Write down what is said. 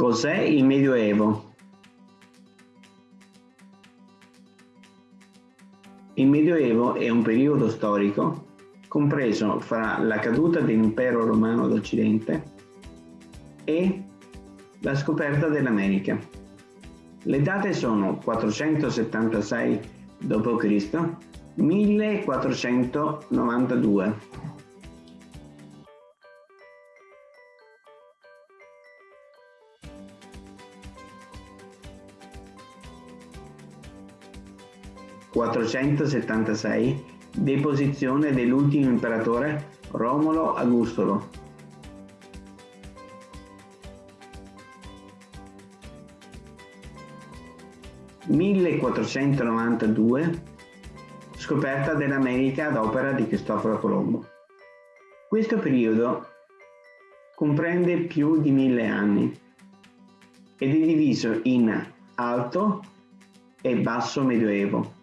Cos'è il Medioevo? Il Medioevo è un periodo storico compreso fra la caduta dell'impero romano d'Occidente e la scoperta dell'America. Le date sono 476 d.C., 1492. 476 deposizione dell'ultimo imperatore Romolo Augustolo. (1492) scoperta dell'America ad opera di Cristoforo Colombo. Questo periodo comprende più di mille anni ed è diviso in Alto e Basso Medioevo.